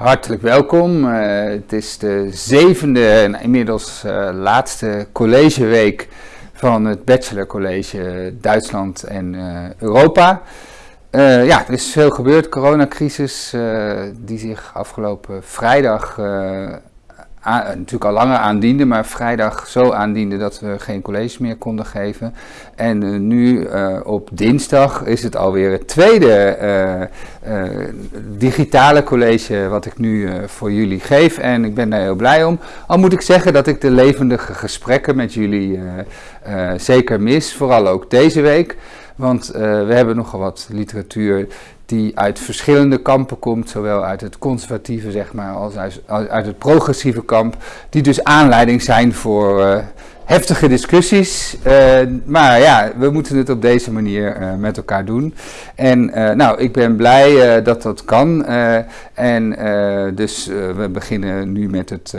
hartelijk welkom. Uh, het is de zevende en inmiddels uh, laatste collegeweek van het bachelorcollege Duitsland en uh, Europa. ja, er is veel gebeurd, coronacrisis, die zich afgelopen vrijdag aan, natuurlijk al langer aandiende, maar vrijdag zo aandiende dat we geen college meer konden geven. En uh, nu uh, op dinsdag is het alweer het tweede digitale college wat ik nu voor jullie geef. En ik ben daar heel blij om. Al moet ik zeggen dat ik de levendige gesprekken met jullie zeker mis, vooral ook deze week. Want we hebben nogal wat literatuur die uit verschillende kampen komt, zowel uit het conservatieve zeg maar, als uit, uit het progressieve kamp, die dus aanleiding zijn voor uh, heftige discussies. Uh, maar ja, we moeten het op deze manier uh, met elkaar doen. En nou, ik ben blij dat dat kan. en dus we beginnen nu met het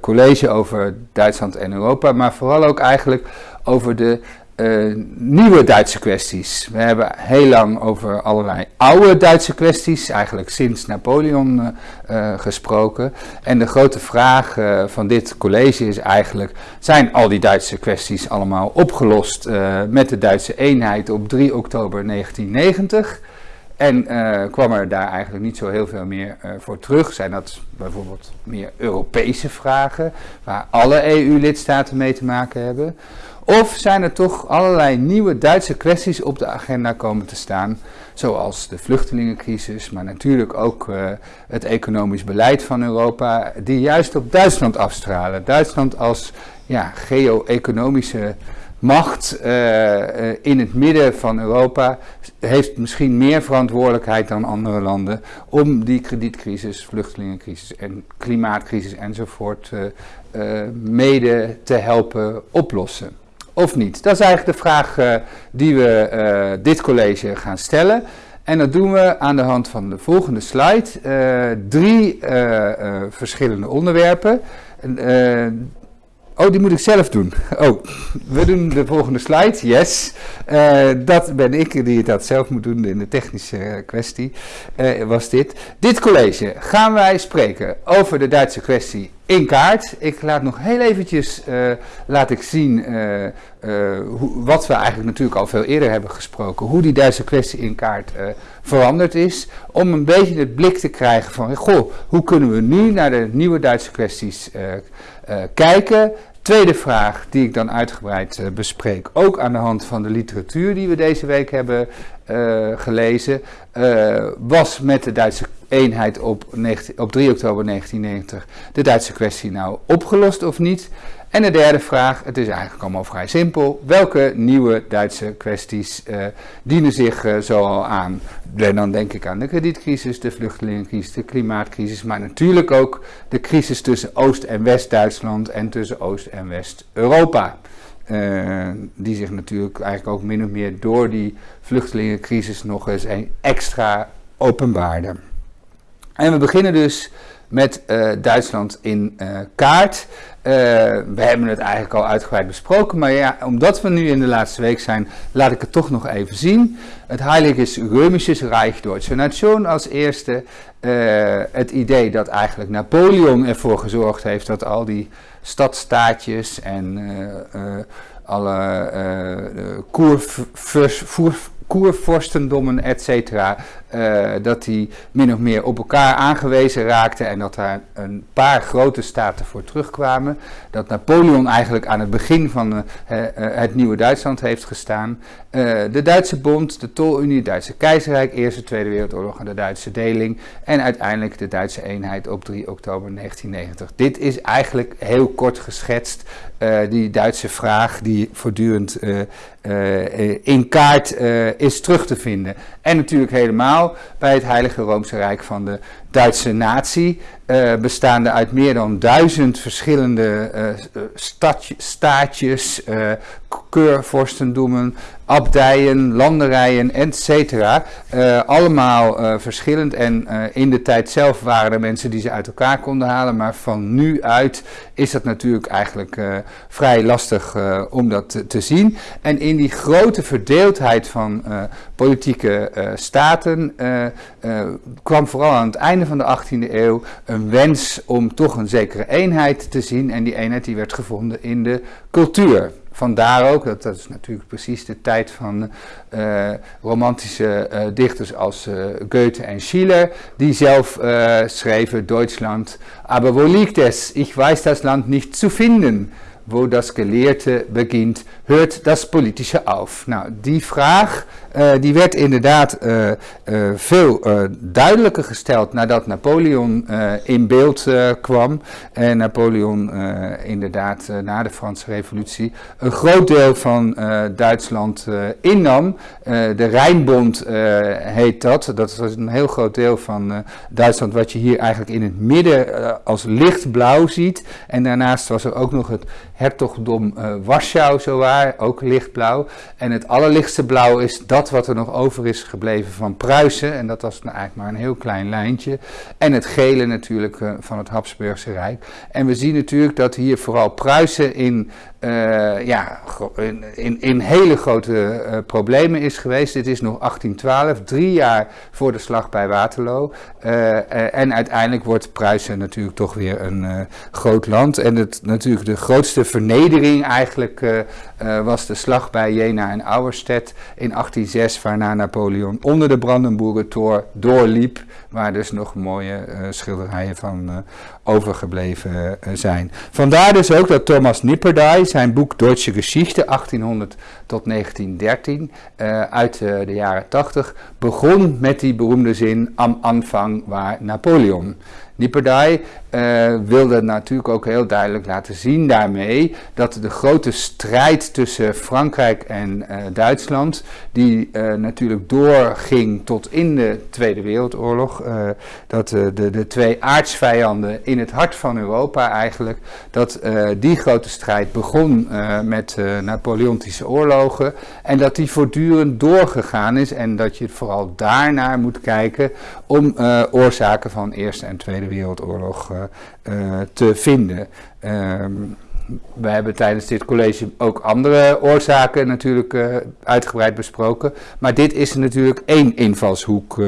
college over Duitsland en Europa, maar vooral ook eigenlijk over de uh, nieuwe Duitse kwesties. We hebben heel lang over allerlei oude Duitse kwesties, eigenlijk sinds Napoleon uh, uh, gesproken. En de grote vraag van dit college is eigenlijk, zijn al die Duitse kwesties allemaal opgelost met de Duitse eenheid op 3 oktober 1990? En kwam er daar eigenlijk niet zo heel veel meer voor terug? Zijn dat bijvoorbeeld meer Europese vragen, waar alle EU-lidstaten mee te maken hebben? Of zijn er toch allerlei nieuwe Duitse kwesties op de agenda komen te staan, zoals de vluchtelingencrisis, maar natuurlijk ook uh, het economisch beleid van Europa, die juist op Duitsland afstralen. Duitsland als ja, geo-economische macht uh, in het midden van Europa heeft misschien meer verantwoordelijkheid dan andere landen om die kredietcrisis, vluchtelingencrisis en klimaatcrisis enzovoort mede te helpen oplossen of niet? Dat is eigenlijk de vraag uh, die we uh, dit college gaan stellen. En dat doen we aan de hand van de volgende slide. Uh, drie verschillende onderwerpen. Oh, die moet ik zelf doen. Oh, we doen de volgende slide. Yes. Dat ben ik die dat zelf moet doen in de technische kwestie. Was dit. Dit college gaan wij spreken over de Duitse kwestie in kaart. Ik laat nog heel eventjes uh, laat ik zien hoe, wat we eigenlijk natuurlijk al veel eerder hebben gesproken. Hoe die Duitse kwestie in kaart veranderd is. Om een beetje het blik te krijgen van, goh, hoe kunnen we nu naar de nieuwe Duitse kwesties kijken. Tweede vraag die ik dan uitgebreid bespreek, ook aan de hand van de literatuur die we deze week hebben gelezen, was met de Duitse eenheid op, 19, op 3 oktober 1990 de Duitse kwestie nou opgelost of niet? En de derde vraag, het is eigenlijk allemaal vrij simpel. Welke nieuwe Duitse kwesties uh, dienen zich uh, zo al aan? Dan denk ik aan de kredietcrisis, de vluchtelingencrisis, de klimaatcrisis, maar natuurlijk ook de crisis tussen Oost- en West-Duitsland en tussen Oost- en West-Europa. Uh, die zich natuurlijk eigenlijk ook min of meer door die vluchtelingencrisis nog eens een extra openbaarde. En we beginnen dus met uh, Duitsland in uh, kaart. Uh, we hebben het eigenlijk al uitgebreid besproken, maar ja, omdat we nu in de laatste week zijn, laat ik het toch nog even zien. Het Heiliges Römisches Reich Deutsche Nation als eerste. het idee dat eigenlijk Napoleon ervoor gezorgd heeft dat al die stadstaatjes en alle koervoer koervorstendommen, et cetera, uh, dat die min of meer op elkaar aangewezen raakten en dat daar een paar grote staten voor terugkwamen. Dat Napoleon eigenlijk aan het begin van uh, het nieuwe Duitsland heeft gestaan. de Duitse Bond, de Tolunie, het Duitse Keizerrijk, Eerste Tweede Wereldoorlog en de Duitse deling. En uiteindelijk de Duitse eenheid op 3 oktober 1990. Dit is eigenlijk heel kort geschetst die Duitse vraag die voortdurend in kaart is terug te vinden. En natuurlijk helemaal bij het Heilige Roomse Rijk van de Duitse natie, uh, bestaande uit meer dan duizend verschillende uh, stadje, staatjes, uh, keurvorstendommen, abdijen, landerijen, etc. allemaal verschillend en in de tijd zelf waren er mensen die ze uit elkaar konden halen, maar van nu uit is dat natuurlijk eigenlijk vrij lastig om dat te, te, zien. En in die grote verdeeldheid van politieke staten kwam vooral aan het einde van de 18e eeuw een wens om toch een zekere eenheid te zien. En die eenheid die werd gevonden in de cultuur. Vandaar ook, dat, dat is natuurlijk precies de tijd van uh, romantische uh, dichters als uh, Goethe en Schiller, die zelf schreven Duitsland, aber wo liegt es? Ich weiß das Land nicht zu finden. Wo das Gelehrte begint, hört das Politische auf. Nou, die vraag uh, die werd inderdaad uh, uh, veel duidelijker gesteld nadat Napoleon in beeld kwam. En Napoleon inderdaad na de Franse Revolutie een groot deel van Duitsland innam. de Rijnbond heet dat. Dat was een heel groot deel van Duitsland wat je hier eigenlijk in het midden als lichtblauw ziet. En daarnaast was er ook nog het hertogdom Warschau zowaar, ook lichtblauw. En het allerlichtste blauw is dat wat er nog over is gebleven van Pruisen. En dat was nou eigenlijk maar een heel klein lijntje. En het gele natuurlijk uh, van het Habsburgse Rijk. En we zien natuurlijk dat hier vooral Pruisen in uh, ja, in, in, hele grote uh, problemen is geweest. Dit is nog 1812, drie jaar voor de slag bij Waterloo. Uh, en uiteindelijk wordt Pruisen natuurlijk toch weer een groot land. En het, natuurlijk de grootste vernedering eigenlijk was de slag bij Jena en Auerstedt in 1806, waarna Napoleon onder de Brandenburger Tor doorliep, waar dus nog mooie schilderijen van overgebleven zijn. Vandaar dus ook dat Thomas Nipperdey zijn boek Deutsche Geschichte 1800 tot 1913 uh, eh, uit uh, de jaren 80 begon met die beroemde zin am Anfang waar Napoleon. Nipperdai uh, wilde natuurlijk ook heel duidelijk laten zien daarmee dat de grote strijd tussen Frankrijk en uh, Duitsland, die uh, natuurlijk doorging tot in de Tweede Wereldoorlog, dat de, de twee aardsvijanden in het hart van Europa eigenlijk, dat die grote strijd begon met Napoleontische oorlogen en dat die voortdurend doorgegaan is en dat je vooral daarnaar moet kijken om oorzaken van Eerste en Tweede Wereldoorlog uh, te vinden. Um, we hebben tijdens dit college ook andere oorzaken natuurlijk uh, uitgebreid besproken. Maar dit is natuurlijk één invalshoek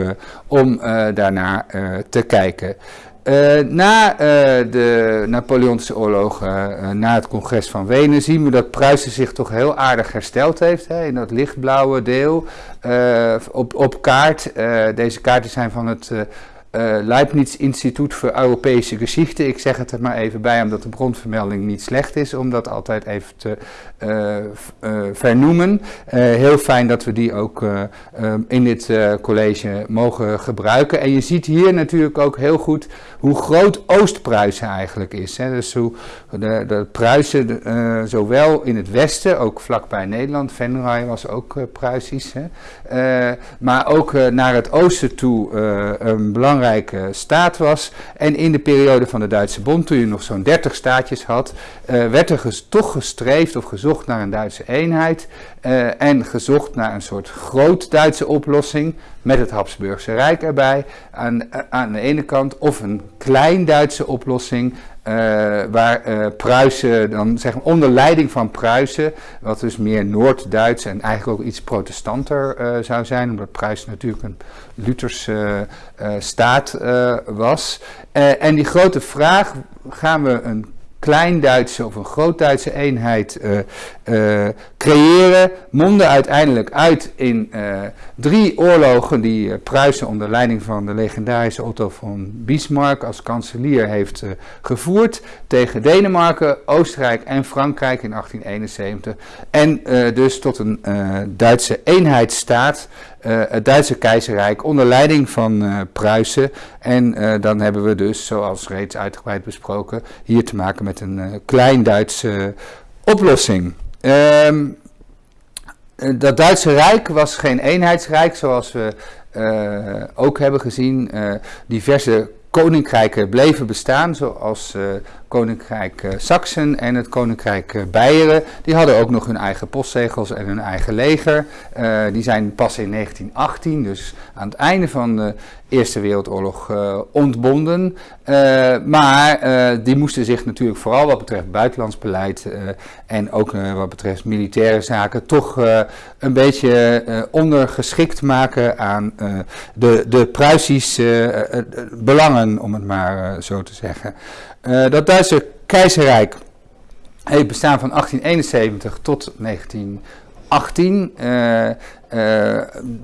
om uh, daarnaar te kijken. na de Napoleontische oorlogen, na het congres van Wenen, zien we dat Pruisen zich toch heel aardig hersteld heeft. Hè, in dat lichtblauwe deel op, op kaart. deze kaarten zijn van het Leibniz Instituut voor Europese Geschichte. Ik zeg het er maar even bij, omdat de bronvermelding niet slecht is, om dat altijd even te vernoemen. heel fijn dat we die ook in dit college mogen gebruiken. En je ziet hier natuurlijk ook heel goed hoe groot Oost-Pruisen eigenlijk is. Hè. Dus hoe de, Pruisen, zowel in het westen, ook vlakbij Nederland, Venray was ook Pruisisch, hè. maar ook naar het oosten toe een belangrijk belangrijke staat was. En in de periode van de Duitse Bond, toen je nog zo'n 30 staatjes had, werd er toch gestreefd of gezocht naar een Duitse eenheid. Uh, en gezocht naar een soort groot Duitse oplossing met het Habsburgse Rijk erbij aan, aan de ene kant. Of een klein Duitse oplossing uh, waar uh, Pruisen, dan zeg maar onder leiding van Pruisen, wat dus meer Noord-Duits en eigenlijk ook iets protestanter zou zijn, omdat Pruisen natuurlijk een Lutherse staat was. en die grote vraag, gaan we een klein-Duitse of een groot-Duitse eenheid uh, uh, creëren, monden uiteindelijk uit in uh, drie oorlogen die Pruisen onder leiding van de legendarische Otto von Bismarck als kanselier heeft gevoerd tegen Denemarken, Oostenrijk en Frankrijk in 1871. En dus tot een Duitse eenheidsstaat het Duitse keizerrijk onder leiding van uh, Pruisen. En dan hebben we dus, zoals reeds uitgebreid besproken, hier te maken met een klein Duitse oplossing. Um, dat Duitse Rijk was geen eenheidsrijk, zoals we ook hebben gezien. diverse koninkrijken bleven bestaan, zoals Koninkrijk uh, Saksen en het Koninkrijk uh, Beieren. Die hadden ook nog hun eigen postzegels en hun eigen leger. Uh, die zijn pas in 1918, dus aan het einde van de Eerste Wereldoorlog, ontbonden. maar die moesten zich natuurlijk vooral wat betreft buitenlands beleid en ook wat betreft militaire zaken toch een beetje ondergeschikt maken aan de, de Pruisische belangen, om het maar zo te zeggen. Dat Duitse keizerrijk heeft bestaan van 1871 tot 1918. Uh,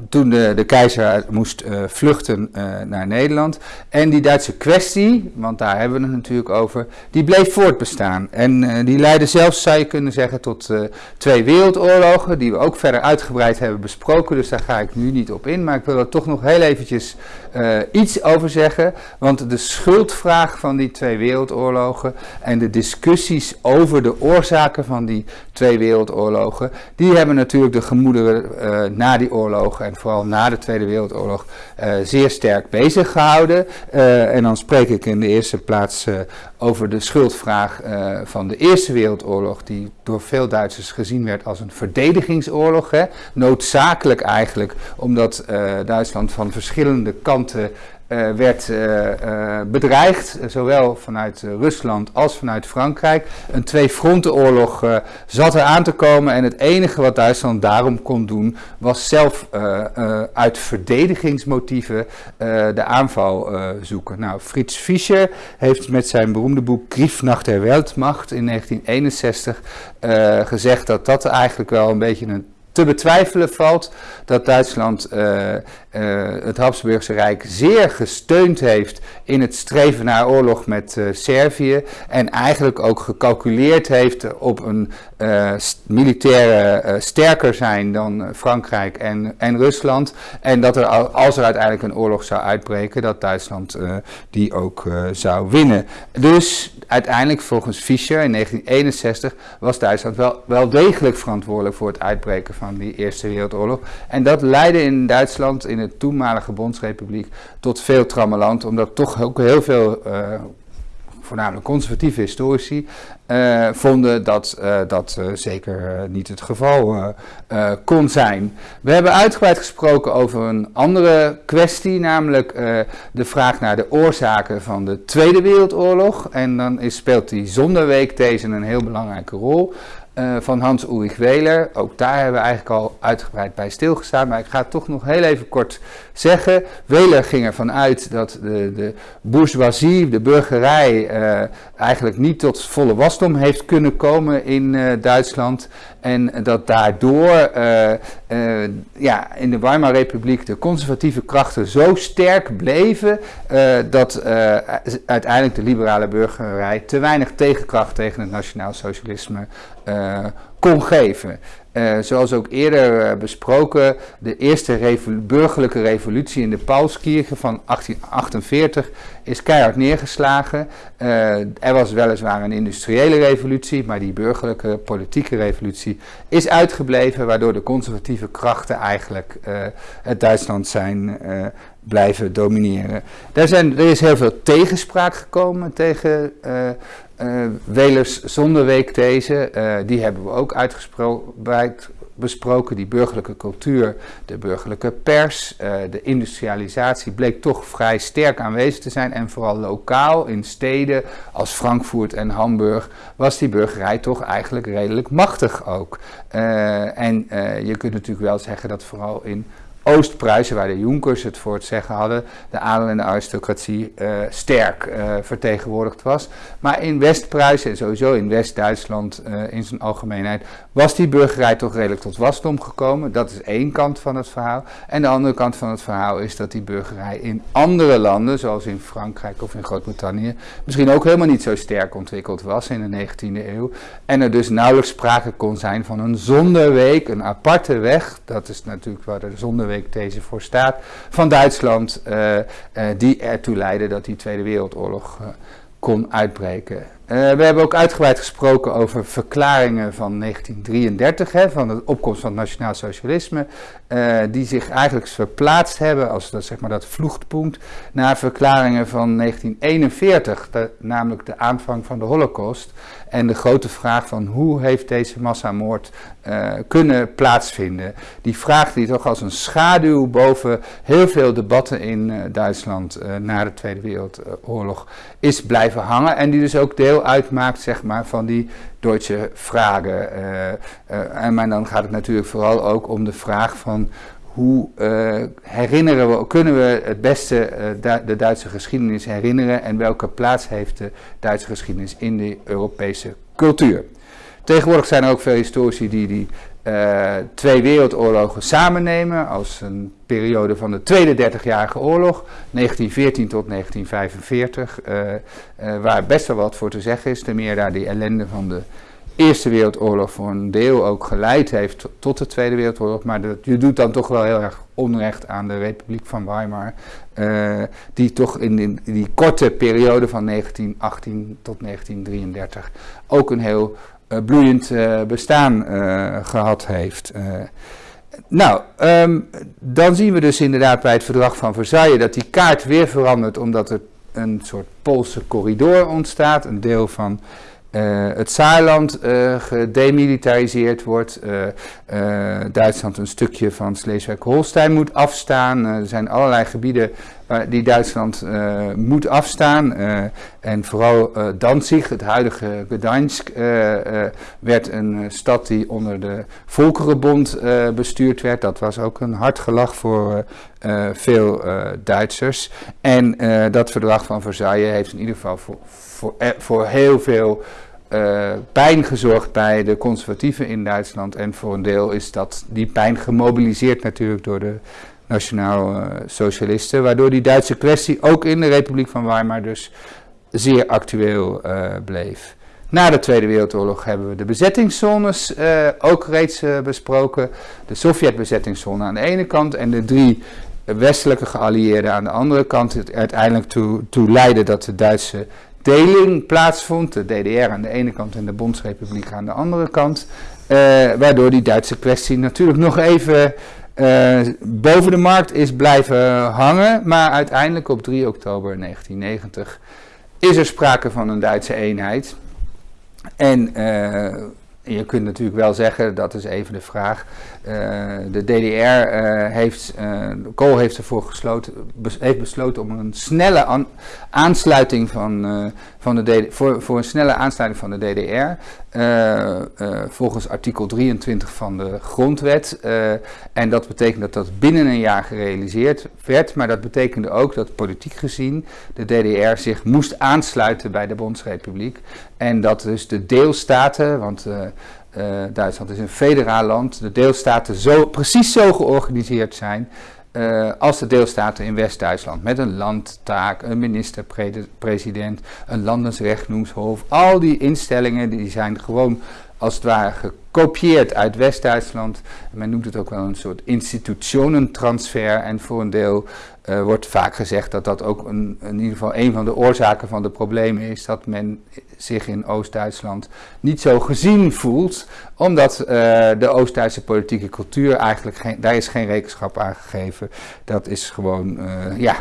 toen de, de keizer moest uh, vluchten uh, naar Nederland. En die Duitse kwestie, want daar hebben we het natuurlijk over, die bleef voortbestaan. En die leidde zelfs, zou je kunnen zeggen, tot twee wereldoorlogen, die we ook verder uitgebreid hebben besproken. Dus daar ga ik nu niet op in, maar ik wil er toch nog heel eventjes iets over zeggen. Want de schuldvraag van die twee wereldoorlogen en de discussies over de oorzaken van die twee wereldoorlogen, die hebben natuurlijk de gemoederen na die oorlogen en vooral na de Tweede Wereldoorlog uh, zeer sterk bezig gehouden. Uh, en dan spreek ik in de eerste plaats uh, over de schuldvraag van de Eerste Wereldoorlog, die door veel Duitsers gezien werd als een verdedigingsoorlog. Hè. Noodzakelijk eigenlijk, omdat Duitsland van verschillende kanten werd uh, uh, bedreigd, zowel vanuit Rusland als vanuit Frankrijk. Een twee-frontenoorlog zat er aan te komen en het enige wat Duitsland daarom kon doen was zelf uit verdedigingsmotieven de aanval zoeken. Nou, Frits Fischer heeft met zijn beroemde boek Krieg nach der Weltmacht in 1961 gezegd dat dat eigenlijk wel een beetje een te betwijfelen valt dat Duitsland uh, uh, het Habsburgse Rijk zeer gesteund heeft in het streven naar oorlog met uh, Servië en eigenlijk ook gecalculeerd heeft op een militaire sterker zijn dan Frankrijk en, en Rusland en dat er als er uiteindelijk een oorlog zou uitbreken dat Duitsland die ook zou winnen. Dus uiteindelijk volgens Fischer in 1961 was Duitsland wel, wel degelijk verantwoordelijk voor het uitbreken van die Eerste Wereldoorlog. En dat leidde in Duitsland, in de toenmalige Bondsrepubliek, tot veel trammeland, omdat toch ook heel veel... Voornamelijk conservatieve historici, uh, vonden dat uh, dat uh, zeker niet het geval kon zijn. We hebben uitgebreid gesproken over een andere kwestie, namelijk de vraag naar de oorzaken van de Tweede Wereldoorlog. En dan speelt die zonderweekthese een heel belangrijke rol. Van Hans Ulrich Weler. Ook daar hebben we eigenlijk al uitgebreid bij stilgestaan. Maar ik ga toch nog heel even kort zeggen. Weler ging ervan uit dat de, de bourgeoisie, de burgerij, uh, eigenlijk niet tot volle wasdom heeft kunnen komen in uh, Duitsland. En dat daardoor ja, in de Weimar-republiek de conservatieve krachten zo sterk bleven dat uiteindelijk de liberale burgerij te weinig tegenkracht tegen het nationaal socialisme kon geven. Uh, zoals ook eerder uh, besproken, de eerste burgerlijke revolutie in de Paulskirche van 1848 is keihard neergeslagen. Uh, er was weliswaar een industriële revolutie, maar die burgerlijke politieke revolutie is uitgebleven, waardoor de conservatieve krachten eigenlijk het Duitsland zijn blijven domineren. Daar zijn, er is heel veel tegenspraak gekomen tegen uh, Welers zonderweekthese, uh, die hebben we ook uitgebreid besproken. Die burgerlijke cultuur, de burgerlijke pers, uh, de industrialisatie bleek toch vrij sterk aanwezig te zijn. En vooral lokaal in steden als Frankfurt en Hamburg was die burgerij toch eigenlijk redelijk machtig ook. en je kunt natuurlijk wel zeggen dat vooral in Oost-Pruisen, waar de Jonkers het voor het zeggen hadden, de adel en de aristocratie uh, sterk uh, vertegenwoordigd was. Maar in West-Pruisen en sowieso in West-Duitsland uh, in zijn algemeenheid was die burgerij toch redelijk tot wasdom gekomen. Dat is één kant van het verhaal. En de andere kant van het verhaal is dat die burgerij in andere landen, zoals in Frankrijk of in Groot-Brittannië, misschien ook helemaal niet zo sterk ontwikkeld was in de 19e eeuw. En er dus nauwelijks sprake kon zijn van een zonderweek, een aparte weg. Dat is natuurlijk waar de zonderweek deze voor staat, van Duitsland, uh, uh, die ertoe leidde dat die Tweede Wereldoorlog uh, kon uitbreken. we hebben ook uitgebreid gesproken over verklaringen van 1933, hè, van de opkomst van het nationaal socialisme, die zich eigenlijk verplaatst hebben als dat, zeg maar, dat naar verklaringen van 1941, namelijk de aanvang van de holocaust. En de grote vraag van hoe heeft deze massamoord uh, kunnen plaatsvinden. Die vraag die toch als een schaduw boven heel veel debatten in uh, Duitsland na de Tweede Wereldoorlog is blijven hangen. En die dus ook deel uitmaakt zeg maar, van die Duitse vragen. en maar dan gaat het natuurlijk vooral ook om de vraag van hoe herinneren we, kunnen we het beste de Duitse geschiedenis herinneren en welke plaats heeft de Duitse geschiedenis in de Europese cultuur. Tegenwoordig zijn er ook veel historici die die uh, twee wereldoorlogen samennemen als een periode van de Tweede 30-jarige oorlog, 1914 tot 1945, uh, uh, waar best wel wat voor te zeggen is, ten meer daar die ellende van de Eerste Wereldoorlog voor een deel ook geleid heeft tot de Tweede Wereldoorlog, maar dat, je doet dan toch wel heel erg onrecht aan de Republiek van Weimar, die toch in in die, korte periode van 1918 tot 1933 ook een heel bloeiend uh, bestaan gehad heeft. nou, um, dan zien we dus inderdaad bij het verdrag van Versailles dat die kaart weer verandert, omdat er een soort Poolse corridor ontstaat, een deel van uh, het Saarland uh, gedemilitariseerd wordt, uh, Duitsland een stukje van Sleeswijk-Holstein moet afstaan. er zijn allerlei gebieden die Duitsland moet afstaan. en vooral Danzig, het huidige Gdansk, werd een stad die onder de Volkerenbond bestuurd werd. Dat was ook een hard gelach voor veel Duitsers. En dat verdrag van Versailles heeft in ieder geval voor, voor, voor heel veel uh, pijn gezorgd bij de conservatieven in Duitsland. En voor een deel is dat, die pijn gemobiliseerd natuurlijk door de nationaal socialisten. Waardoor die Duitse kwestie ook in de Republiek van Weimar dus zeer actueel uh, bleef. Na de Tweede Wereldoorlog hebben we de bezettingszones ook reeds besproken. De Sovjet-bezettingszone aan de ene kant en de drie westelijke geallieerden aan de andere kant. Het uiteindelijk toe, toe leidde dat de Duitse plaatsvond. De DDR aan de ene kant en de Bondsrepubliek aan de andere kant. Uh, waardoor die Duitse kwestie natuurlijk nog even uh, boven de markt is blijven hangen. Maar uiteindelijk op 3 oktober 1990 is er sprake van een Duitse eenheid. En uh, je kunt natuurlijk wel zeggen, dat is even de vraag. Uh, de DDR uh, heeft, uh, Kool heeft ervoor gesloten, heeft besloten om een snelle an, aansluiting van, van de DDR, voor, voor een snelle aansluiting van de DDR. volgens artikel 23 van de grondwet. en dat betekent dat dat binnen een jaar gerealiseerd werd. Maar dat betekende ook dat politiek gezien de DDR zich moest aansluiten bij de Bondsrepubliek. En dat dus de deelstaten, want Duitsland is een federaal land, de deelstaten zo, precies zo georganiseerd zijn uh, als de deelstaten in West-Duitsland. Met een landtaak, een minister-president, een landensrechtnoemshof. Al die instellingen die zijn gewoon als het ware gekopieerd uit West-Duitsland. Men noemt het ook wel een soort institutionentransfer. En voor een deel uh, wordt vaak gezegd dat dat ook een, in ieder geval een van de oorzaken van de problemen is. Dat men zich in Oost-Duitsland niet zo gezien voelt. Omdat uh, de Oost-Duitse politieke cultuur eigenlijk geen, daar is geen rekenschap aan gegeven. Dat is gewoon, uh, ja,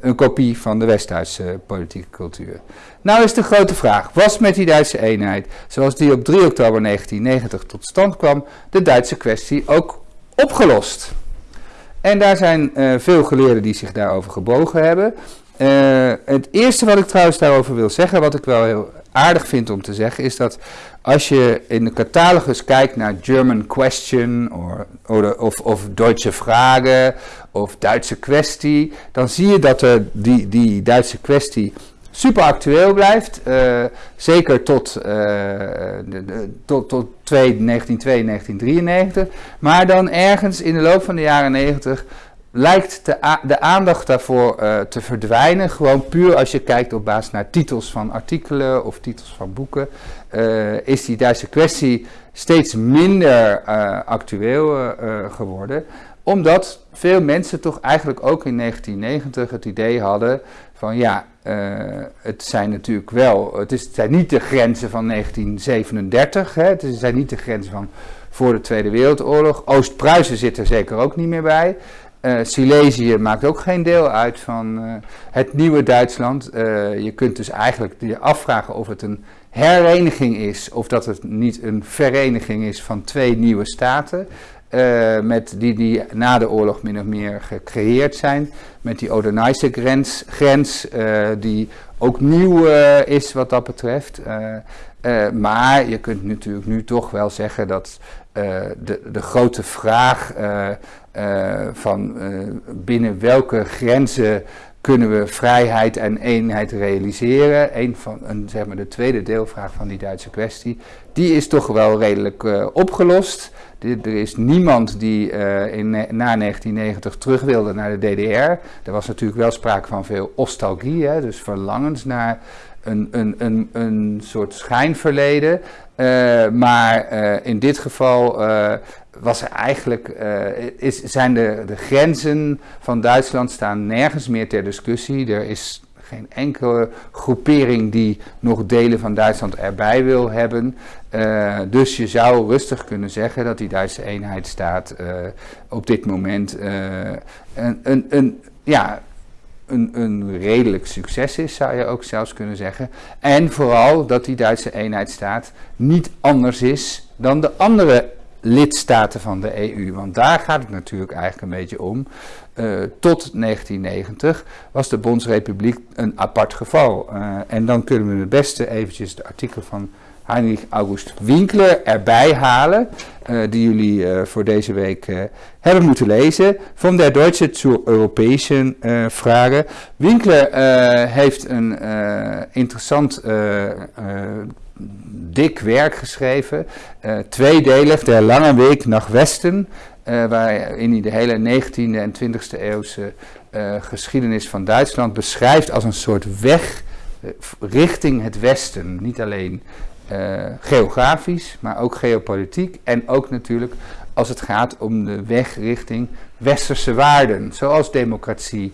een kopie van de West-Duitse politieke cultuur. Nou is de grote vraag, was met die Duitse eenheid, zoals die op 3 oktober 1990 tot stand kwam, de Duitse kwestie ook opgelost? En daar zijn uh, veel geleerden die zich daarover gebogen hebben. Uh, het eerste wat ik trouwens daarover wil zeggen, wat ik wel heel aardig vind om te zeggen, is dat als je in de catalogus kijkt naar German Question of, of, Duitse Vragen of Duitse kwestie, dan zie je dat er die, die Duitse kwestie super actueel blijft. Uh, zeker tot, uh, de, tot, tot 1902, 1993. Maar dan ergens in de loop van de jaren 90 lijkt de, de aandacht daarvoor uh, te verdwijnen. Gewoon puur als je kijkt op basis naar titels van artikelen of titels van boeken. is die Duitse kwestie steeds minder actueel geworden. Omdat veel mensen toch eigenlijk ook in 1990 het idee hadden van ja, het zijn natuurlijk wel, het, is, zijn niet de grenzen van 1937, hè, het zijn niet de grenzen van voor de Tweede Wereldoorlog. Oost-Pruisen zit er zeker ook niet meer bij. Uh, Silesië maakt ook geen deel uit van uh, het nieuwe Duitsland. Je kunt dus eigenlijk je afvragen of het een hereniging is of dat het niet een vereniging is van twee nieuwe staten. Met die, die na de oorlog min of meer gecreëerd zijn. Met die Odenijse grens, grens die ook nieuw is wat dat betreft. maar je kunt natuurlijk nu toch wel zeggen dat de, de grote vraag van binnen welke grenzen kunnen we vrijheid en eenheid realiseren. Een van, een, zeg maar de tweede deelvraag van die Duitse kwestie, die is toch wel redelijk opgelost. Er is niemand die in, na 1990 terug wilde naar de DDR. Er was natuurlijk wel sprake van veel nostalgie, hè, dus verlangens naar een, een, een, een soort schijnverleden. maar in dit geval was er eigenlijk, is, zijn de, de grenzen van Duitsland staan nergens meer ter discussie. Er is geen enkele groepering die nog delen van Duitsland erbij wil hebben. Uh, dus je zou rustig kunnen zeggen dat die Duitse eenheidsstaat uh, op dit moment een, een, een, ja, een, een redelijk succes is, zou je ook zelfs kunnen zeggen. En vooral dat die Duitse eenheidsstaat niet anders is dan de andere lidstaten van de EU. Want daar gaat het natuurlijk eigenlijk een beetje om. Uh, tot 1990 was de Bondsrepubliek een apart geval. Uh, en dan kunnen we het beste eventjes de artikel van Heinrich August Winkler erbij halen, uh, die jullie voor deze week hebben moeten lezen. Van der Deutsche zur Europäischen Frage. Winkler heeft een interessant dik werk geschreven. Tweedelig, Der lange Weg nach Westen. Uh, waarin hij de hele 19e en 20e eeuwse uh, geschiedenis van Duitsland beschrijft als een soort weg richting het Westen. Niet alleen geografisch, maar ook geopolitiek. En ook natuurlijk als het gaat om de weg richting westerse waarden, zoals democratie,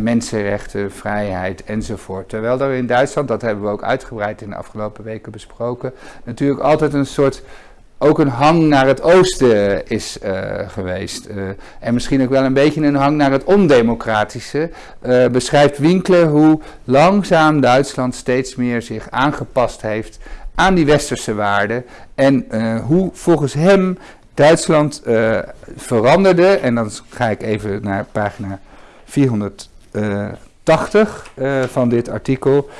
mensenrechten, vrijheid enzovoort. Terwijl er in Duitsland, dat hebben we ook uitgebreid in de afgelopen weken besproken, natuurlijk altijd een soort ook een hang naar het oosten is uh, geweest. Uh, en misschien ook wel een beetje een hang naar het ondemocratische. Beschrijft Winkler hoe langzaam Duitsland steeds meer zich aangepast heeft aan die westerse waarden. En hoe volgens hem Duitsland veranderde. En dan ga ik even naar pagina 480 uh, eh, van dit artikel.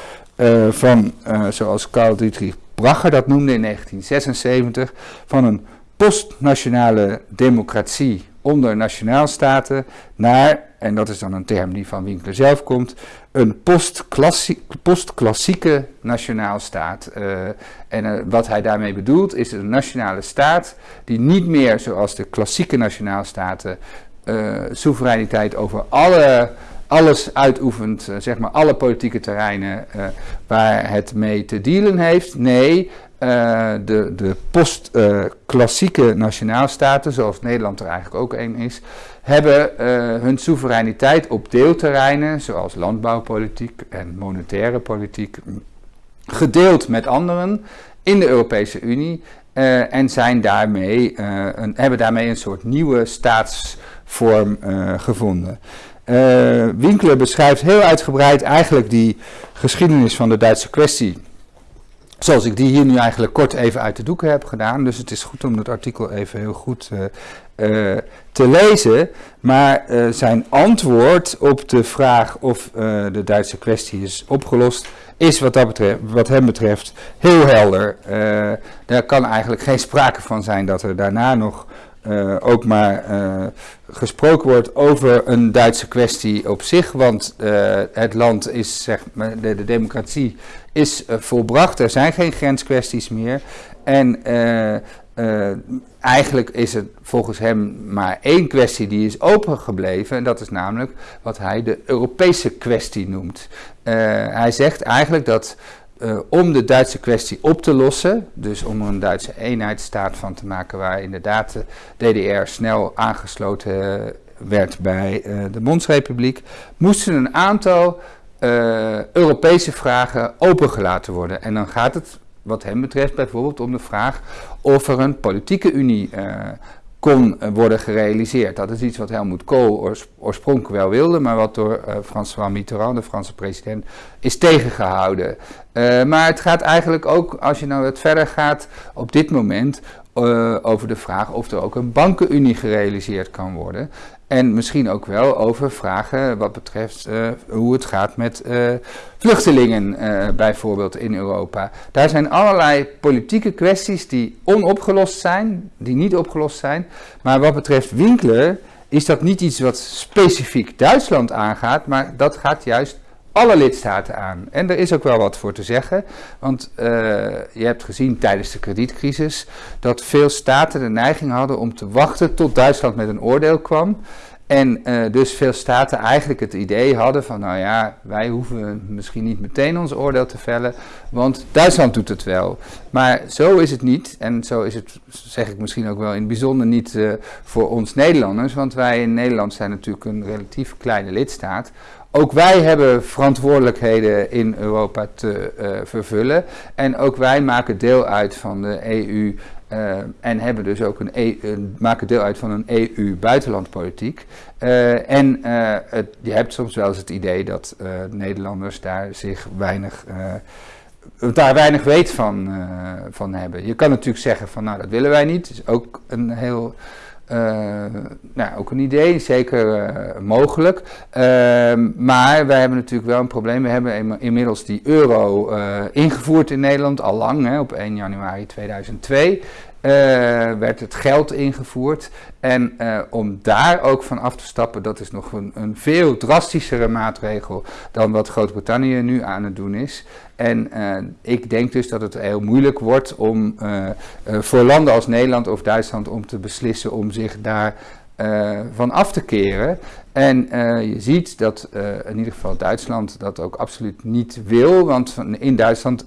Van, zoals Karl Dietrich Bracher dat noemde in 1976, van een postnationale democratie onder nationaalstaten naar, en dat is dan een term die van Winkler zelf komt, een postklassieke nationaalstaat. Uh, en wat hij daarmee bedoelt is een nationale staat die niet meer zoals de klassieke nationaalstaten uh, soevereiniteit over alle, alles uitoefent, uh, zeg maar alle politieke terreinen uh, waar het mee te dealen heeft. Nee, de, de post-klassieke nationaalstaten, zoals Nederland er eigenlijk ook een is, hebben hun soevereiniteit op deelterreinen, zoals landbouwpolitiek en monetaire politiek, gedeeld met anderen in de Europese Unie. en zijn daarmee, een, hebben daarmee een soort nieuwe staats vorm uh, gevonden. Uh, Winkler beschrijft heel uitgebreid eigenlijk die geschiedenis van de Duitse kwestie. Zoals ik die hier nu eigenlijk kort even uit de doeken heb gedaan. Dus het is goed om dat artikel even heel goed uh, te lezen. Maar zijn antwoord op de vraag of de Duitse kwestie is opgelost, is wat, dat betreft, wat hem betreft heel helder. daar kan eigenlijk geen sprake van zijn dat er daarna nog uh, ook maar uh, gesproken wordt over een Duitse kwestie op zich. Want uh, het land is, zeg maar, de, de democratie is volbracht. Er zijn geen grenskwesties meer. En eigenlijk is het volgens hem maar één kwestie die is opengebleven. En dat is namelijk wat hij de Europese kwestie noemt. hij zegt eigenlijk dat uh, om de Duitse kwestie op te lossen, dus om er een Duitse eenheidsstaat van te maken waar inderdaad de DDR snel aangesloten werd bij uh, de Bondsrepubliek, moesten een aantal Europese vragen opengelaten worden. En dan gaat het wat hem betreft bijvoorbeeld om de vraag of er een politieke unie kon worden gerealiseerd. Dat is iets wat Helmut Kool oorspronkelijk wel wilde, maar wat door uh, François Mitterrand, de Franse president, is tegengehouden. Uh, maar het gaat eigenlijk ook, als je nou wat verder gaat, op dit moment over de vraag of er ook een bankenunie gerealiseerd kan worden. En misschien ook wel over vragen wat betreft uh, hoe het gaat met uh, vluchtelingen, uh, bijvoorbeeld in Europa. Daar zijn allerlei politieke kwesties die onopgelost zijn, die niet opgelost zijn. Maar wat betreft Winkler is dat niet iets wat specifiek Duitsland aangaat, maar dat gaat juist alle lidstaten aan. En er is ook wel wat voor te zeggen, want uh, je hebt gezien tijdens de kredietcrisis dat veel staten de neiging hadden om te wachten tot Duitsland met een oordeel kwam. En uh, dus veel staten eigenlijk het idee hadden van, nou ja, wij hoeven misschien niet meteen ons oordeel te vellen, want Duitsland doet het wel. Maar zo is het niet, en zo is het, zeg ik misschien ook wel in het bijzonder niet uh, voor ons Nederlanders, want wij in Nederland zijn natuurlijk een relatief kleine lidstaat. Ook wij hebben verantwoordelijkheden in Europa te uh, vervullen. En ook wij maken deel uit van de EU uh, en hebben dus ook een e maken deel uit van een EU-buitenlandpolitiek. En het, je hebt soms wel eens het idee dat Nederlanders daar zich weinig daar weinig weet van, van hebben. Je kan natuurlijk zeggen van nou dat willen wij niet. Dat is ook een heel nou, ook een idee, zeker uh, mogelijk. Uh, maar wij hebben natuurlijk wel een probleem. We hebben inmiddels die euro eh, ingevoerd in Nederland, al lang, op 1 januari 2002. Uh, werd het geld ingevoerd. En uh, om daar ook van af te stappen, dat is nog een, een veel drastischere maatregel dan wat Groot-Brittannië nu aan het doen is. En uh, ik denk dus dat het heel moeilijk wordt om voor landen als Nederland of Duitsland om te beslissen om zich daar van af te keren. En je ziet dat in ieder geval Duitsland dat ook absoluut niet wil, want in Duitsland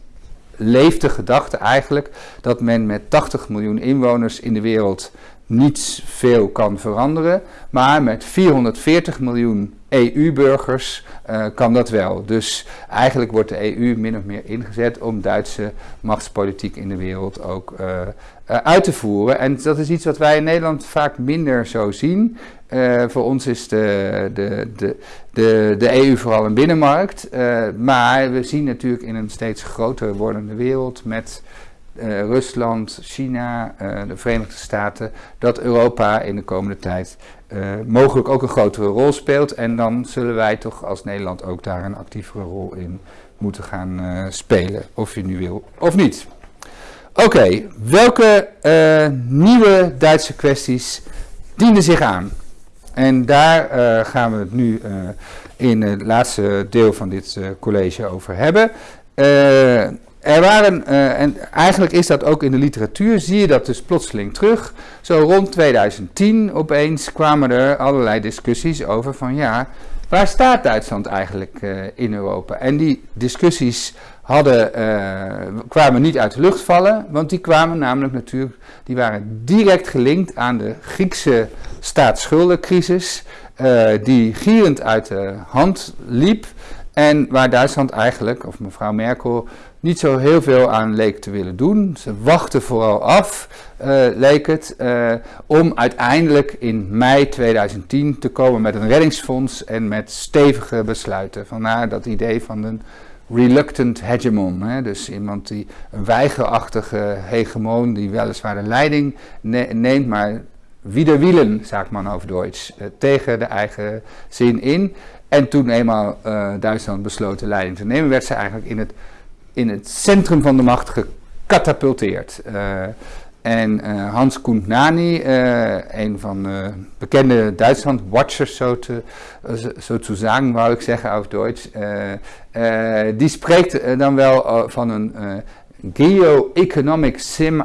leeft de gedachte eigenlijk dat men met 80 miljoen inwoners in de wereld niets veel kan veranderen, maar met 440 miljoen EU-burgers uh, kan dat wel. Dus eigenlijk wordt de EU min of meer ingezet om Duitse machtspolitiek in de wereld ook uh, uit te voeren. En dat is iets wat wij in Nederland vaak minder zo zien. voor ons is de, de, de, de, de EU vooral een binnenmarkt. maar we zien natuurlijk in een steeds groter wordende wereld met Rusland, China, de Verenigde Staten, dat Europa in de komende tijd mogelijk ook een grotere rol speelt. En dan zullen wij toch als Nederland ook daar een actievere rol in moeten gaan spelen, of je nu wil of niet. Oké, welke nieuwe Duitse kwesties dienen zich aan? En daar gaan we het nu in het laatste deel van dit college over hebben. Er waren, en eigenlijk is dat ook in de literatuur, zie je dat dus plotseling terug. Zo rond 2010 opeens kwamen er allerlei discussies over van ja, waar staat Duitsland eigenlijk in Europa? En die discussies hadden, uh, kwamen niet uit de lucht vallen, want die kwamen namelijk natuurlijk, die waren direct gelinkt aan de Griekse staatsschuldencrisis, die gierend uit de hand liep. En waar Duitsland eigenlijk, of mevrouw Merkel, niet zo heel veel aan leek te willen doen. Ze wachten vooral af, uh, leek het, om uiteindelijk in mei 2010 te komen met een reddingsfonds en met stevige besluiten. Vandaar dat idee van een reluctant hegemon. Hè? Dus iemand die een weigerachtige hegemon, die weliswaar de leiding ne neemt, maar wielen, zegt man over Duits, uh, tegen de eigen zin in. En toen eenmaal Duitsland besloot de leiding te nemen, werd ze eigenlijk in het in het centrum van de macht gecatapulteerd. Uh, en uh, Hans Nani, uh, een van de bekende Duitsland-watchers, zo te, zo te zeggen, wou ik zeggen over Duits, die spreekt dan wel van een geo-economic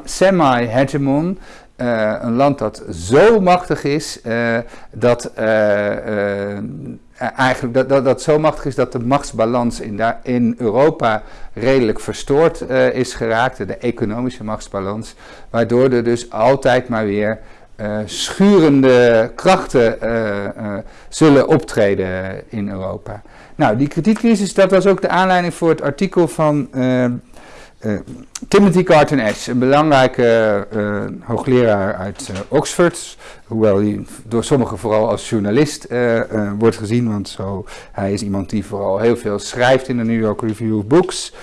semi-hegemon. een land dat zo machtig is dat eh, eigenlijk dat, dat, zo machtig is dat de machtsbalans in, daar, in Europa redelijk verstoord uh, is geraakt, de economische machtsbalans, waardoor er dus altijd maar weer schurende krachten zullen optreden in Europa. Nou, die kredietcrisis, dat was ook de aanleiding voor het artikel van uh, Timothy Carton Ash, een belangrijke uh, hoogleraar uit uh, Oxford, hoewel hij door sommigen vooral als journalist wordt gezien, want zo, hij is iemand die vooral heel veel schrijft in de New York Review of Books,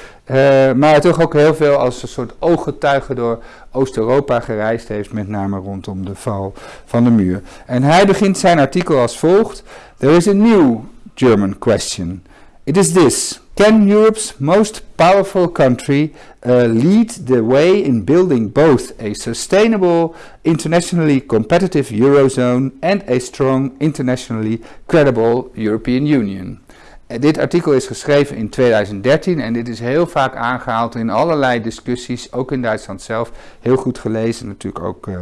maar toch ook heel veel als een soort ooggetuige door Oost-Europa gereisd heeft, met name rondom de val van de muur. En hij begint zijn artikel als volgt: There is a new German question. It is this. Can Europe's most powerful country uh, lead the way in building both a sustainable, internationally competitive Eurozone and a strong, internationally credible European Union? Uh, dit artikel is geschreven in 2013 en dit is heel vaak aangehaald in allerlei discussies, ook in Duitsland zelf. Heel goed gelezen, natuurlijk ook uh,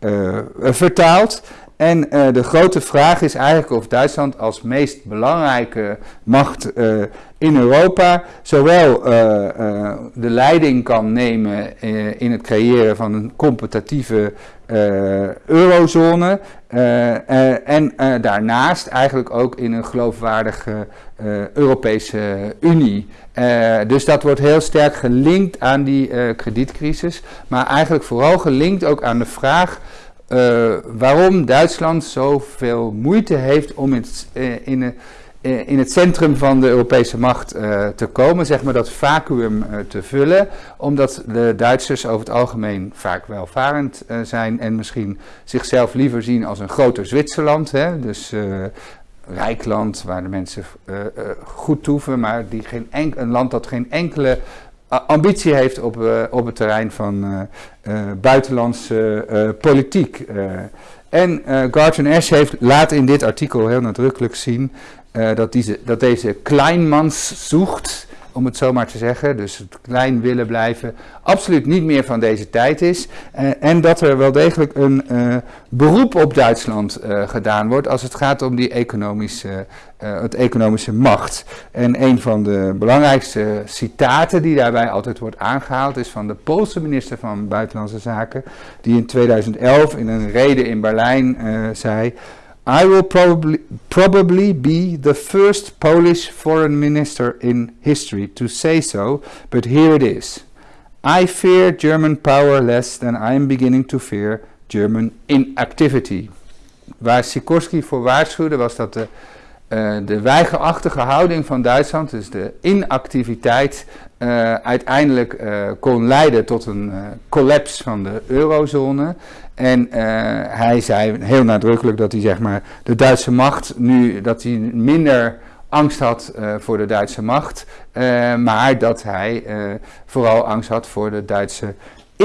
uh, vertaald. En de grote vraag is eigenlijk of Duitsland als meest belangrijke macht in Europa zowel de leiding kan nemen in het creëren van een competitieve eurozone en daarnaast eigenlijk ook in een geloofwaardige Europese Unie. dus dat wordt heel sterk gelinkt aan die kredietcrisis, maar eigenlijk vooral gelinkt ook aan de vraag waarom Duitsland zoveel moeite heeft om in, uh, in, het centrum van de Europese macht te komen, zeg maar dat vacuüm te vullen, omdat de Duitsers over het algemeen vaak welvarend zijn en misschien zichzelf liever zien als een groter Zwitserland, hè, dus rijk land waar de mensen goed toeven, maar die geen een land dat geen enkele ambitie heeft op, uh, op het terrein van uh, buitenlandse politiek. en Garton Ash heeft, laat in dit artikel heel nadrukkelijk zien dat, deze, dat deze kleinmans zoekt om het zo maar te zeggen, dus het klein willen blijven, absoluut niet meer van deze tijd is. Uh, en dat er wel degelijk een uh, beroep op Duitsland gedaan wordt als het gaat om die economische, het economische macht. En een van de belangrijkste citaten die daarbij altijd wordt aangehaald is van de Poolse minister van Buitenlandse Zaken, die in 2011 in een reden in Berlijn zei. I will probably, probably be the first Polish foreign minister in history to say so, but here it is. I fear German power less than I am beginning to fear German inactivity. Waar Sikorsky voor waarschuwde was dat de, uh, de weigerachtige houding van Duitsland, dus de inactiviteit, uh, uiteindelijk uh, kon leiden tot een collapse van de eurozone. En hij zei heel nadrukkelijk dat hij zeg maar, de Duitse macht nu, dat hij minder angst had voor de Duitse macht, maar dat hij vooral angst had voor de Duitse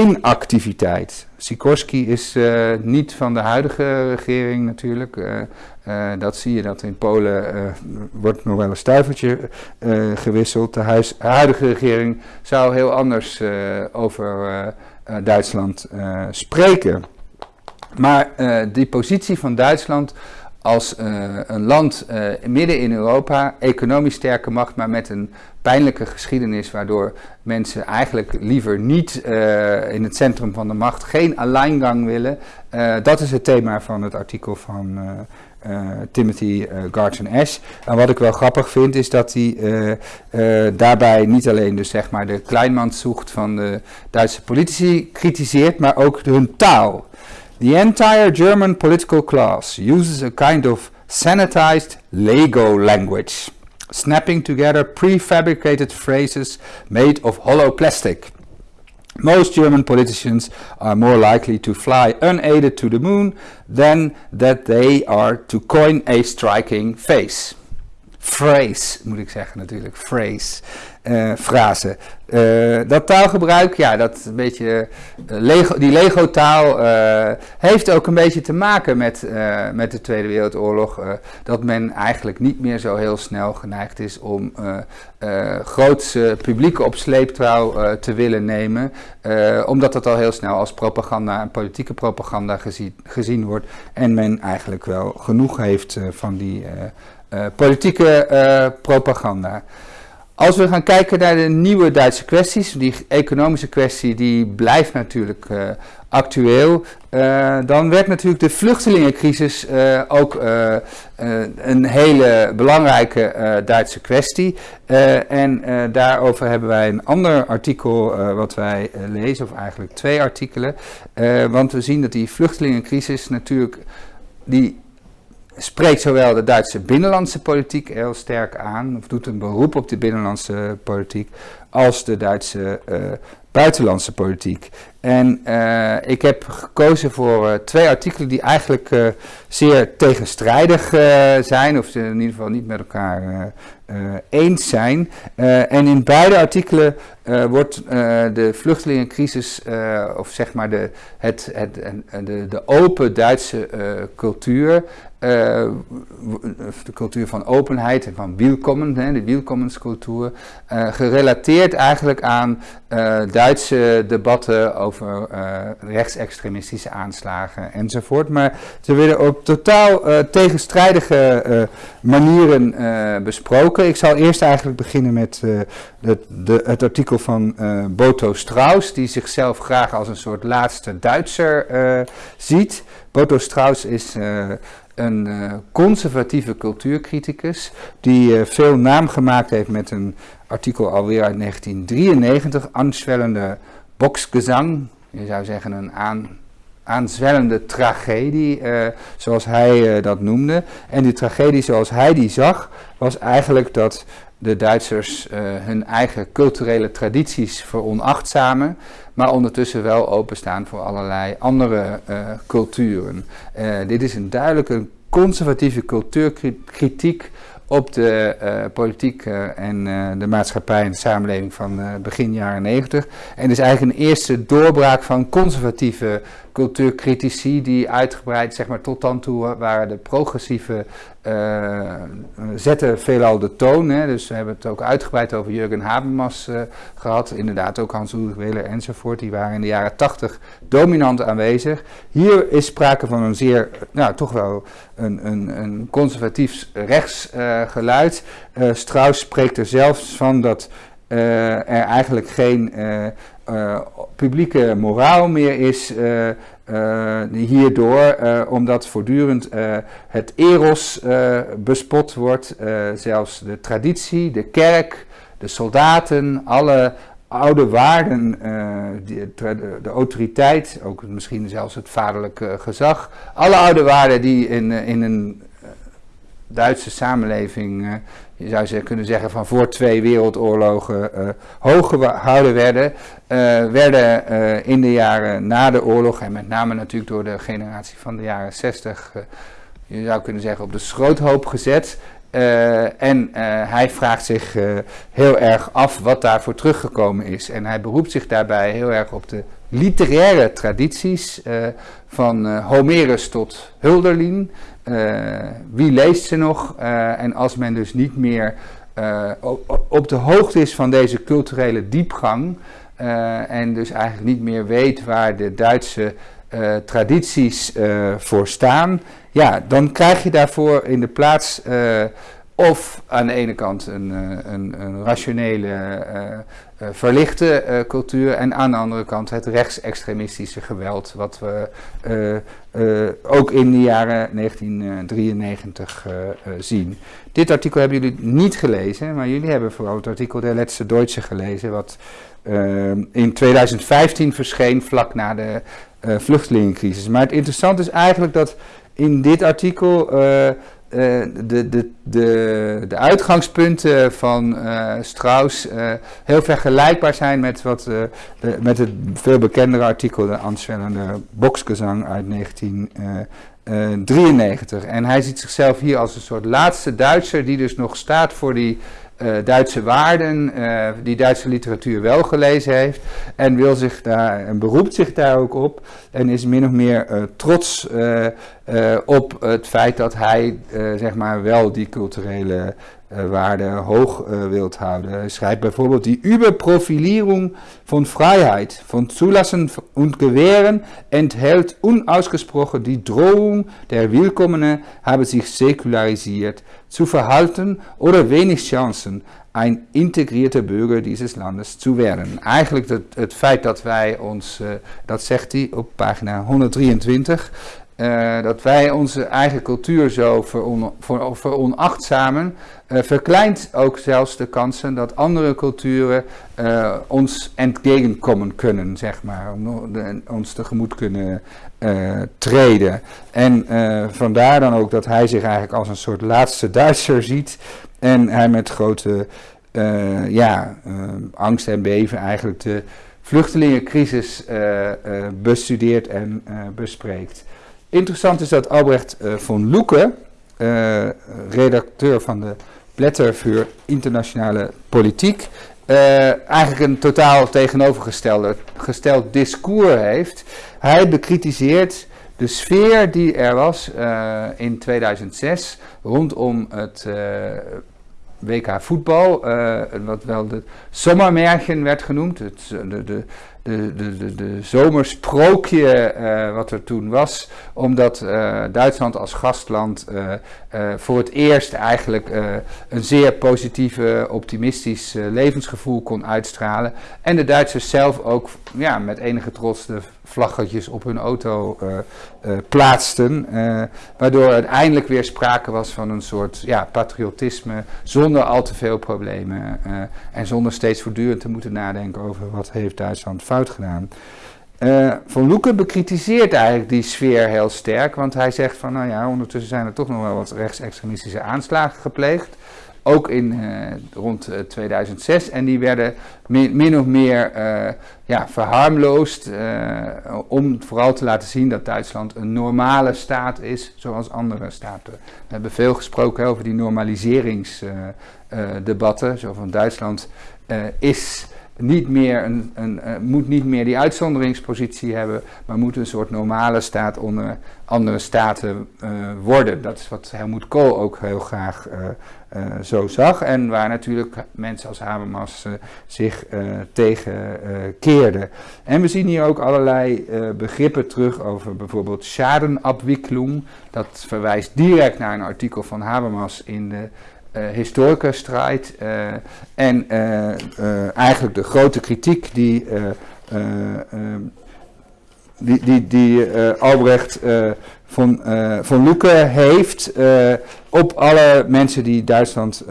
inactiviteit. Sikorski is niet van de huidige regering natuurlijk. dat zie je dat in Polen wordt nog wel een stuivertje gewisseld. De huidige regering zou heel anders over Duitsland spreken. Maar die positie van Duitsland als uh, een land uh, midden in Europa, economisch sterke macht, maar met een pijnlijke geschiedenis, waardoor mensen eigenlijk liever niet in het centrum van de macht, geen alleingang willen. dat is het thema van het artikel van Timothy Garton Ash. En wat ik wel grappig vind, is dat hij daarbij niet alleen dus zeg maar de kleinmanszoekt van de Duitse politici kritiseert, maar ook hun taal. The entire German political class uses a kind of sanitized Lego language, snapping together prefabricated phrases made of hollow plastic. Most German politicians are more likely to fly unaided to the moon than that they are to coin a striking face. Phrase, moet ik zeggen natuurlijk, phrase, uh, dat taalgebruik, ja, dat een beetje, Lego, die Lego-taal heeft ook een beetje te maken met, met de Tweede Wereldoorlog. dat men eigenlijk niet meer zo heel snel geneigd is om grootse publieke op sleeptrouw te willen nemen. omdat dat al heel snel als propaganda en politieke propaganda gezien, gezien wordt. En men eigenlijk wel genoeg heeft van die politieke propaganda. Als we gaan kijken naar de nieuwe Duitse kwesties, die economische kwestie die blijft natuurlijk uh, actueel. Dan werd natuurlijk de vluchtelingencrisis ook een hele belangrijke Duitse kwestie. en daarover hebben wij een ander artikel wat wij lezen, of eigenlijk twee artikelen. want we zien dat die vluchtelingencrisis natuurlijk die spreekt zowel de Duitse binnenlandse politiek heel sterk aan, of doet een beroep op de binnenlandse politiek, als de Duitse uh, buitenlandse politiek. En uh, ik heb gekozen voor uh, twee artikelen die eigenlijk zeer tegenstrijdig zijn, of in ieder geval niet met elkaar eens zijn. en in beide artikelen wordt de vluchtelingencrisis, of zeg maar de, het, het, de, de open Duitse cultuur, uh, de cultuur van openheid en van wielkommen, hè, de wielkommenscultuur, uh, gerelateerd eigenlijk aan uh, Duitse debatten over rechtsextremistische aanslagen enzovoort. Maar ze werden op totaal tegenstrijdige manieren besproken. Ik zal eerst eigenlijk beginnen met de, het artikel van Boto Strauss, die zichzelf graag als een soort laatste Duitser ziet. Boto Strauss is een uh, conservatieve cultuurcriticus die uh, veel naam gemaakt heeft met een artikel alweer uit 1993, aanzwellende boksgezang, je zou zeggen een aan, aanzwellende tragedie, uh, zoals hij dat noemde. En die tragedie zoals hij die zag, was eigenlijk dat de Duitsers hun eigen culturele tradities veronachtzamen, maar ondertussen wel openstaan voor allerlei andere uh, culturen. Uh, dit is een duidelijke conservatieve cultuurkritiek op de politiek en de maatschappij en de samenleving van begin jaren 90. En is eigenlijk een eerste doorbraak van conservatieve cultuurcritici die uitgebreid, zeg maar tot dan toe waren de progressieve uh, zetten veelal de toon. Hè. Dus we hebben het ook uitgebreid over Jurgen Habermas uh, gehad. Inderdaad ook Hans-Ulrich Wehler enzovoort. Die waren in de jaren tachtig dominant aanwezig. Hier is sprake van een zeer, nou toch wel een, een, een conservatief rechtsgeluid. Uh, Strauss spreekt er zelfs van dat er eigenlijk geen publieke moraal meer is hierdoor, omdat voortdurend het eros bespot wordt, zelfs de traditie, de kerk, de soldaten, alle oude waarden, de, autoriteit, ook misschien zelfs het vaderlijke gezag, alle oude waarden die in, in een Duitse samenleving je zou ze kunnen zeggen van voor twee wereldoorlogen uh, hoog gehouden werden, uh, werden uh, in de jaren na de oorlog en met name natuurlijk door de generatie van de jaren 60, je zou kunnen zeggen op de schroothoop gezet. en hij vraagt zich heel erg af wat daarvoor teruggekomen is. En hij beroept zich daarbij heel erg op de literaire tradities van Homerus tot Hulderlin. Uh, wie leest ze nog? Uh, en als men dus niet meer uh, op de hoogte is van deze culturele diepgang en dus eigenlijk niet meer weet waar de Duitse tradities voor staan, ja, dan krijg je daarvoor in de plaats of aan de ene kant een, een, een rationele uh, verlichte uh, cultuur en aan de andere kant het rechtsextremistische geweld, wat we ook in de jaren 1993 zien. Dit artikel hebben jullie niet gelezen, maar jullie hebben vooral het artikel Der Letzte Deutsche gelezen, wat in 2015 verscheen vlak na de vluchtelingencrisis. Maar het interessante is eigenlijk dat in dit artikel de, de, de, de uitgangspunten van uh, Strauss uh, heel vergelijkbaar zijn met, wat, de, met het veel bekendere artikel, de aanzwellende Boksgezang uit 1993. En hij ziet zichzelf hier als een soort laatste Duitser die dus nog staat voor die Duitse waarden, uh, die Duitse literatuur wel gelezen heeft en wil zich daar en beroept zich daar ook op en is min of meer uh, trots op het feit dat hij zeg maar wel die culturele waarde hoog wilt houden. Schrijft bijvoorbeeld die Überprofilierung von Freiheit, von Zulassen und Gewähren enthält unausgesprochen die Drohung, der Willkommene habe sich säkularisiert, zu verhalten oder wenig Chancen, een integreerde burger dieses Landes te werden. Eigenlijk het, het feit dat wij ons, uh, dat zegt hij op pagina 123, uh, dat wij onze eigen cultuur zo veron, ver, veronachtzamen, uh, verkleint ook zelfs de kansen dat andere culturen ons entgegenkomen kunnen, zeg maar, om ons tegemoet kunnen treden. En vandaar dan ook dat hij zich eigenlijk als een soort laatste Duitser ziet, en hij met grote ja, angst en beven eigenlijk de vluchtelingencrisis bestudeert en bespreekt. Interessant is dat Albrecht von Lucke, redacteur van de Blätter voor internationale politiek, eigenlijk een totaal tegenovergestelde gesteld discours heeft. Hij bekritiseert de sfeer die er was in 2006 rondom het WK voetbal, wat wel de zomermerken werd genoemd, het, de, de, de, de, zomersprookje uh, wat er toen was, omdat uh, Duitsland als gastland voor het eerst eigenlijk een zeer positieve, optimistisch levensgevoel kon uitstralen. En de Duitsers zelf ook ja, met enige trots de vlaggetjes op hun auto uh, plaatsten. Uh, waardoor uiteindelijk weer sprake was van een soort ja, patriotisme zonder al te veel problemen. en zonder steeds voortdurend te moeten nadenken over wat heeft Duitsland fout gedaan. van Loeken bekritiseert eigenlijk die sfeer heel sterk, want hij zegt van nou ja, ondertussen zijn er toch nog wel wat rechtsextremistische aanslagen gepleegd ook in, uh, rond 2006. En die werden min, of meer uh, ja, verharmloosd om vooral te laten zien dat Duitsland een normale staat is, zoals andere staten. We hebben veel gesproken over die normaliseringsdebatten. zo van Duitsland is niet meer een, een, uh, moet niet meer die uitzonderingspositie hebben, maar moet een soort normale staat onder andere staten uh, worden. Dat is wat Helmoet Kool ook heel graag uh, zo zag en waar natuurlijk mensen als Habermas zich tegen keerden. En we zien hier ook allerlei begrippen terug over bijvoorbeeld schadenabwikkeling. Dat verwijst direct naar een artikel van Habermas in de uh, historica strijd uh, en uh, eigenlijk de grote kritiek die, die, die, die Albrecht van, van Lucke heeft op alle mensen die Duitsland,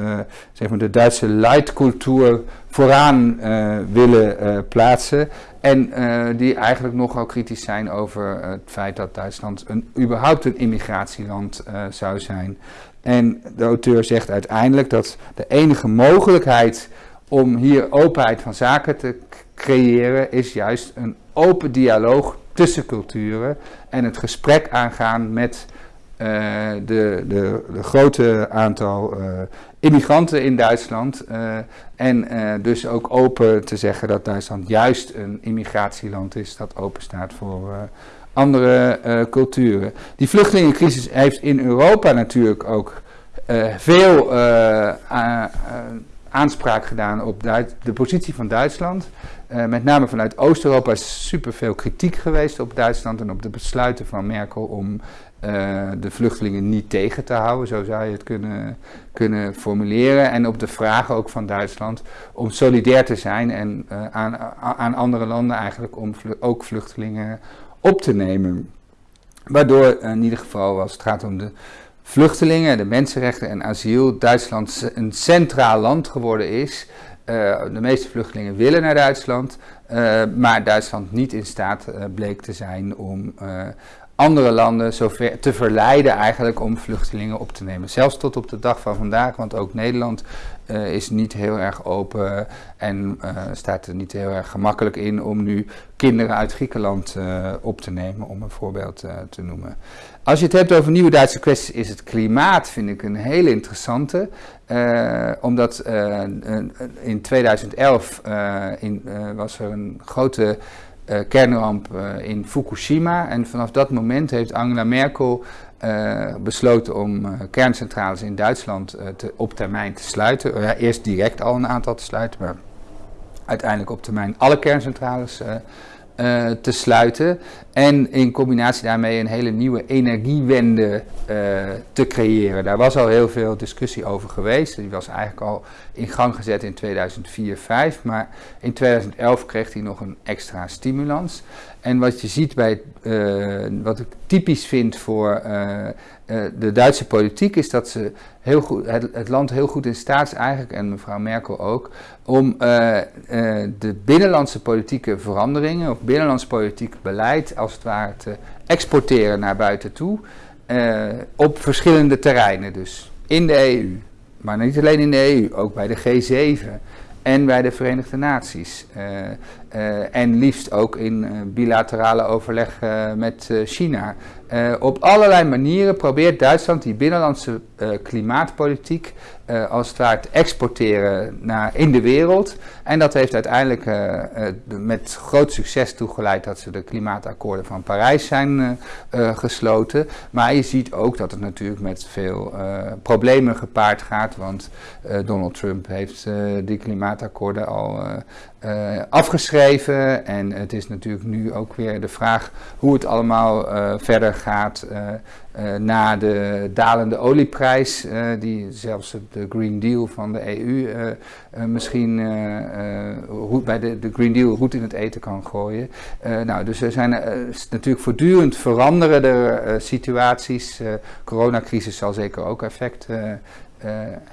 zeg maar de Duitse leidcultuur vooraan willen plaatsen. En die eigenlijk nogal kritisch zijn over het feit dat Duitsland een, überhaupt een immigratieland zou zijn. En de auteur zegt uiteindelijk dat de enige mogelijkheid om hier openheid van zaken te creëren is juist een open dialoog tussen culturen en het gesprek aangaan met uh, de, de, de, grote aantal uh, immigranten in Duitsland. Uh, en dus ook open te zeggen dat Duitsland juist een immigratieland is dat open staat voor andere uh, culturen. Die vluchtelingencrisis heeft in Europa natuurlijk ook uh, veel uh, aanspraak gedaan op de positie van Duitsland. met name vanuit Oost-Europa is superveel kritiek geweest op Duitsland en op de besluiten van Merkel om de vluchtelingen niet tegen te houden, zo zou je het kunnen, kunnen formuleren. En op de vraag ook van Duitsland om solidair te zijn en aan, aan andere landen eigenlijk om ook vluchtelingen op te nemen. Waardoor in ieder geval, als het gaat om de vluchtelingen, de mensenrechten en asiel, Duitsland een centraal land geworden is. Uh, de meeste vluchtelingen willen naar Duitsland, uh, maar Duitsland niet in staat bleek te zijn om andere landen zover te verleiden eigenlijk om vluchtelingen op te nemen. Zelfs tot op de dag van vandaag, want ook Nederland uh, is niet heel erg open en uh, staat er niet heel erg gemakkelijk in om nu kinderen uit Griekenland uh, op te nemen, om een voorbeeld te noemen. Als je het hebt over nieuwe Duitse kwesties, is het klimaat, vind ik een hele interessante. omdat in 2011 in, was er een grote uh, kernramp uh, in Fukushima. En vanaf dat moment heeft Angela Merkel besloten om kerncentrales in Duitsland te, op termijn te sluiten. Ja, eerst direct al een aantal te sluiten, maar uiteindelijk op termijn alle kerncentrales te sluiten. En in combinatie daarmee een hele nieuwe energiewende te creëren. Daar was al heel veel discussie over geweest. Die was eigenlijk al in gang gezet in 2004-5. Maar in 2011 kreeg hij nog een extra stimulans. En wat je ziet bij, uh, wat ik typisch vind voor de Duitse politiek, is dat ze heel goed, het, het, land heel goed in staat is eigenlijk, en mevrouw Merkel ook, om de binnenlandse politieke veranderingen of binnenlands politiek beleid als het ware te exporteren naar buiten toe op verschillende terreinen. Dus in de EU, maar niet alleen in de EU, ook bij de G7 en bij de Verenigde Naties. En liefst ook in bilaterale overleg met China. Op allerlei manieren probeert Duitsland die binnenlandse klimaatpolitiek als het ware te exporteren naar, in de wereld. En dat heeft uiteindelijk met groot succes toegeleid dat ze de klimaatakkoorden van Parijs zijn gesloten. Maar je ziet ook dat het natuurlijk met veel problemen gepaard gaat. Want Donald Trump heeft die klimaatakkoorden al afgeschreven. En het is natuurlijk nu ook weer de vraag hoe het allemaal verder gaat uh, na de dalende olieprijs, die zelfs de Green Deal van de EU misschien bij de, de, Green Deal goed in het eten kan gooien. nou, dus er zijn natuurlijk voortdurend veranderende situaties. coronacrisis zal zeker ook effect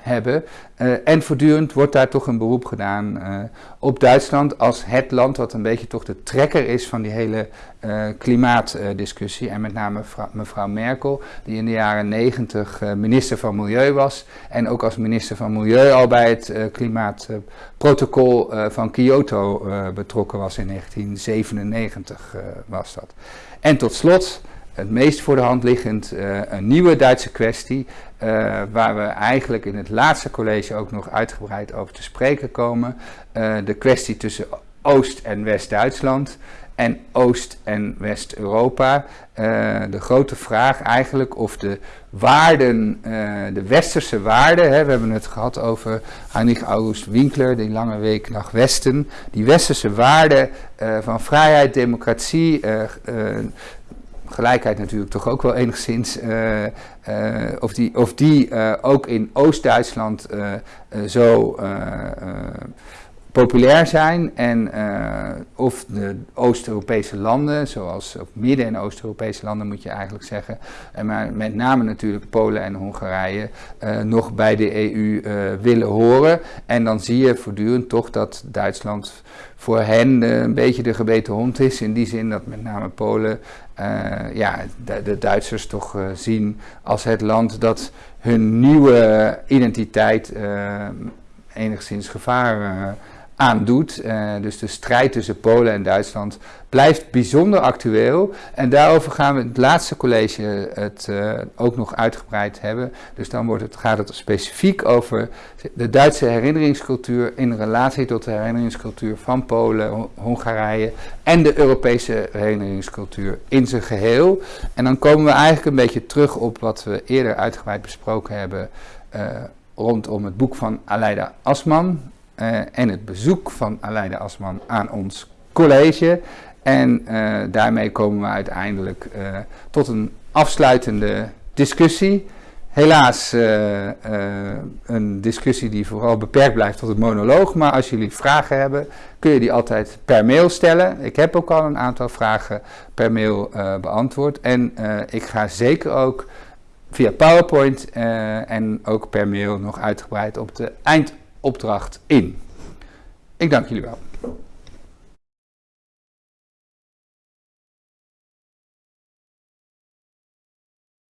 hebben. Uh, en voortdurend wordt daar toch een beroep gedaan uh, op Duitsland als het land wat een beetje toch de trekker is van die hele klimaatdiscussie. en met name mevrouw, Merkel, die in de jaren negentig minister van Milieu was. En ook als minister van Milieu al bij het klimaatprotocol van Kyoto betrokken was in 1997 was dat. En tot slot het meest voor de hand liggend een nieuwe Duitse kwestie, uh, waar we eigenlijk in het laatste college ook nog uitgebreid over te spreken komen. Uh, de kwestie tussen Oost- en West-Duitsland en Oost- en West-Europa. de grote vraag eigenlijk of de waarden, de westerse waarden, hè, we hebben het gehad over Heinrich August Winkler, die lange week naar Westen, die westerse waarden van vrijheid, democratie, gelijkheid natuurlijk toch ook wel enigszins, uh, uh, of die, of die uh, ook in Oost-Duitsland zo populair zijn en of de Oost-Europese landen, zoals ook Midden- en Oost-Europese landen moet je eigenlijk zeggen, en maar met name natuurlijk Polen en Hongarije, nog bij de EU willen horen. En dan zie je voortdurend toch dat Duitsland voor hen een beetje de gebeten hond is, in die zin dat met name Polen ja, de, de, Duitsers toch zien als het land dat hun nieuwe identiteit enigszins gevaar aandoet. Uh, dus de strijd tussen Polen en Duitsland blijft bijzonder actueel. En daarover gaan we het laatste college het uh, ook nog uitgebreid hebben. Dus dan wordt het, gaat het specifiek over de Duitse herinneringscultuur in relatie tot de herinneringscultuur van Polen, Hongarije en de Europese herinneringscultuur in zijn geheel. En dan komen we eigenlijk een beetje terug op wat we eerder uitgebreid besproken hebben. Uh, rondom het boek van Aleida Asman, en het bezoek van Aleida Asman aan ons college. En uh, daarmee komen we uiteindelijk uh, tot een afsluitende discussie. Helaas een discussie die vooral beperkt blijft tot het monoloog. Maar als jullie vragen hebben, kun je die altijd per mail stellen. Ik heb ook al een aantal vragen per mail beantwoord. En ik ga zeker ook via PowerPoint en ook per mail nog uitgebreid op de eind opdracht in. Ik dank jullie wel.